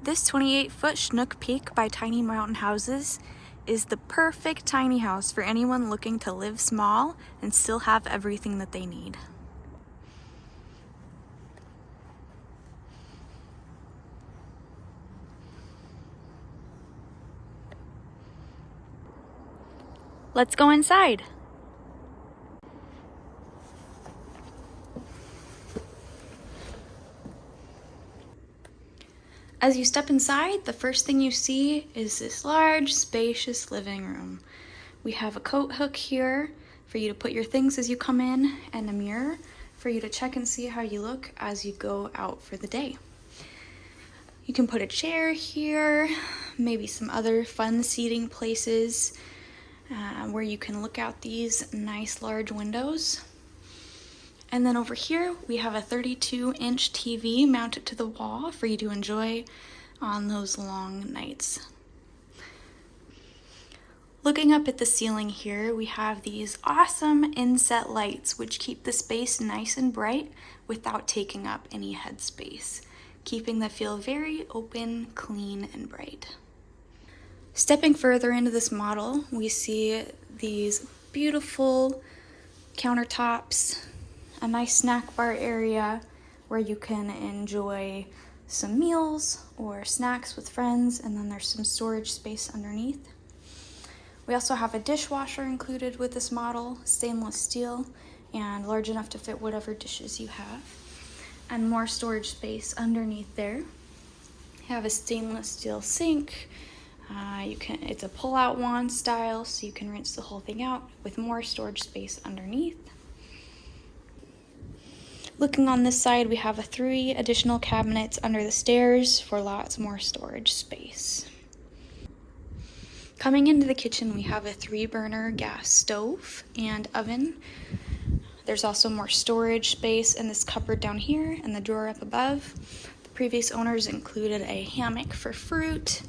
This 28 foot Chinook Peak by Tiny Mountain Houses is the perfect tiny house for anyone looking to live small and still have everything that they need. Let's go inside. As you step inside, the first thing you see is this large, spacious living room. We have a coat hook here for you to put your things as you come in and a mirror for you to check and see how you look as you go out for the day. You can put a chair here, maybe some other fun seating places uh, where you can look out these nice large windows. And then over here, we have a 32 inch TV mounted to the wall for you to enjoy on those long nights. Looking up at the ceiling here, we have these awesome inset lights which keep the space nice and bright without taking up any headspace, keeping the feel very open, clean, and bright. Stepping further into this model, we see these beautiful countertops a nice snack bar area where you can enjoy some meals or snacks with friends and then there's some storage space underneath. We also have a dishwasher included with this model, stainless steel and large enough to fit whatever dishes you have and more storage space underneath there. You have a stainless steel sink. Uh, you can it's a pull-out wand style so you can rinse the whole thing out with more storage space underneath. Looking on this side, we have a three additional cabinets under the stairs for lots more storage space. Coming into the kitchen, we have a three burner gas stove and oven. There's also more storage space in this cupboard down here and the drawer up above. The previous owners included a hammock for fruit,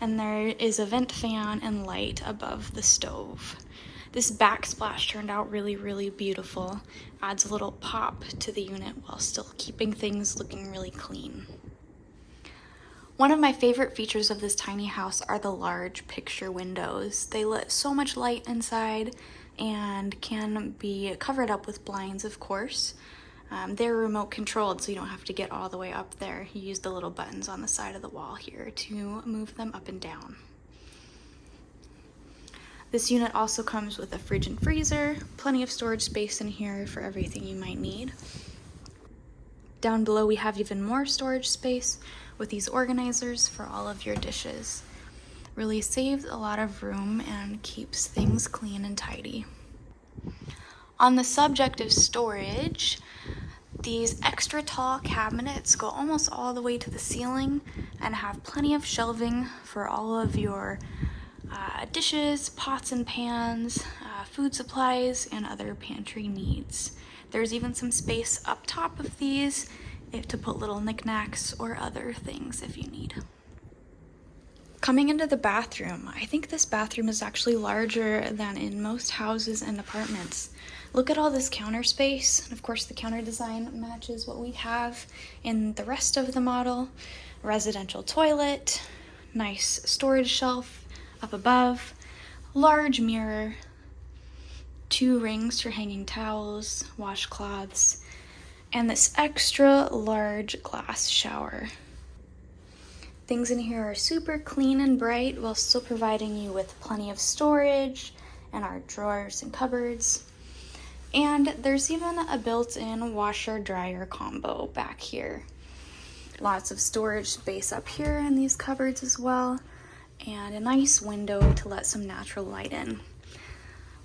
and there is a vent fan and light above the stove. This backsplash turned out really, really beautiful. Adds a little pop to the unit while still keeping things looking really clean. One of my favorite features of this tiny house are the large picture windows. They let so much light inside and can be covered up with blinds, of course. Um, they're remote controlled, so you don't have to get all the way up there. You use the little buttons on the side of the wall here to move them up and down. This unit also comes with a fridge and freezer, plenty of storage space in here for everything you might need. Down below we have even more storage space with these organizers for all of your dishes. Really saves a lot of room and keeps things clean and tidy. On the subject of storage, these extra tall cabinets go almost all the way to the ceiling and have plenty of shelving for all of your uh, dishes, pots and pans, uh, food supplies, and other pantry needs. There's even some space up top of these to put little knickknacks or other things if you need. Coming into the bathroom, I think this bathroom is actually larger than in most houses and apartments. Look at all this counter space. Of course, the counter design matches what we have in the rest of the model. Residential toilet, nice storage shelf, up above, large mirror, two rings for hanging towels, washcloths, and this extra large glass shower. Things in here are super clean and bright while still providing you with plenty of storage and our drawers and cupboards. And there's even a built-in washer dryer combo back here. Lots of storage space up here in these cupboards as well and a nice window to let some natural light in.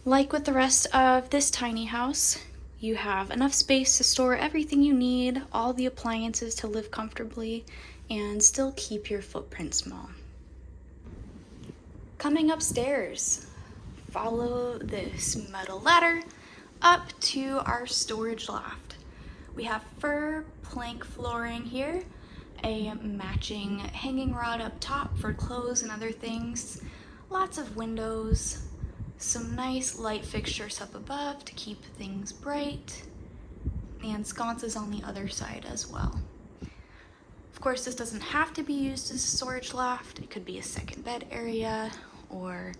Like with the rest of this tiny house, you have enough space to store everything you need, all the appliances to live comfortably, and still keep your footprint small. Coming upstairs, follow this metal ladder up to our storage loft. We have fir plank flooring here a matching hanging rod up top for clothes and other things, lots of windows, some nice light fixtures up above to keep things bright, and sconces on the other side as well. Of course, this doesn't have to be used as a storage loft. It could be a second bed area or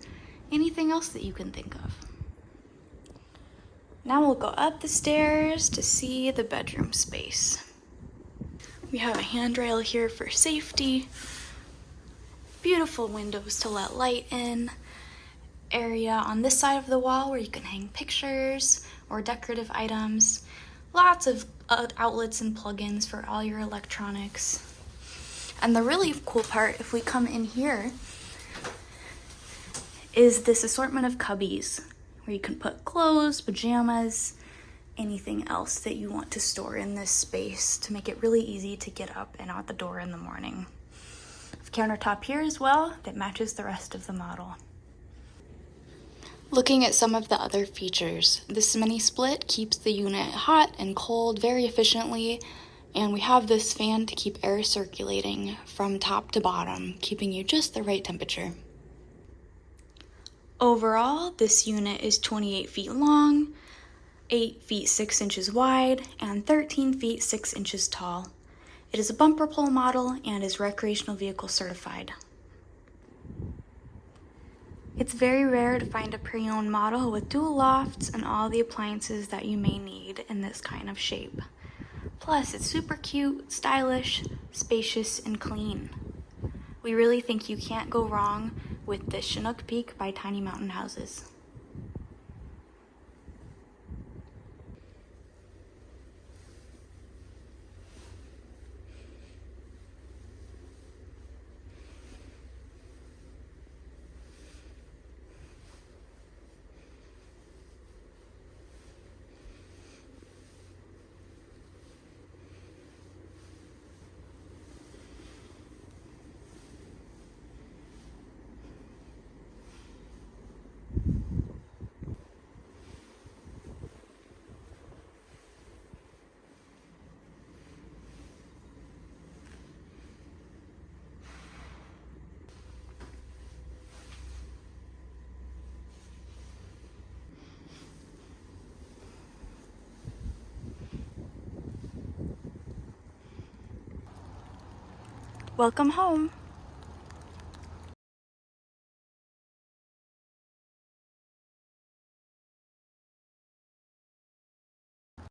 anything else that you can think of. Now we'll go up the stairs to see the bedroom space. We have a handrail here for safety, beautiful windows to let light in, area on this side of the wall where you can hang pictures or decorative items, lots of uh, outlets and plugins for all your electronics. And the really cool part, if we come in here, is this assortment of cubbies where you can put clothes, pajamas, anything else that you want to store in this space to make it really easy to get up and out the door in the morning. Countertop here as well that matches the rest of the model. Looking at some of the other features, this mini split keeps the unit hot and cold very efficiently and we have this fan to keep air circulating from top to bottom, keeping you just the right temperature. Overall, this unit is 28 feet long, 8 feet 6 inches wide, and 13 feet 6 inches tall. It is a bumper pull model and is recreational vehicle certified. It's very rare to find a pre-owned model with dual lofts and all the appliances that you may need in this kind of shape. Plus, it's super cute, stylish, spacious, and clean. We really think you can't go wrong with the Chinook Peak by Tiny Mountain Houses. Welcome home.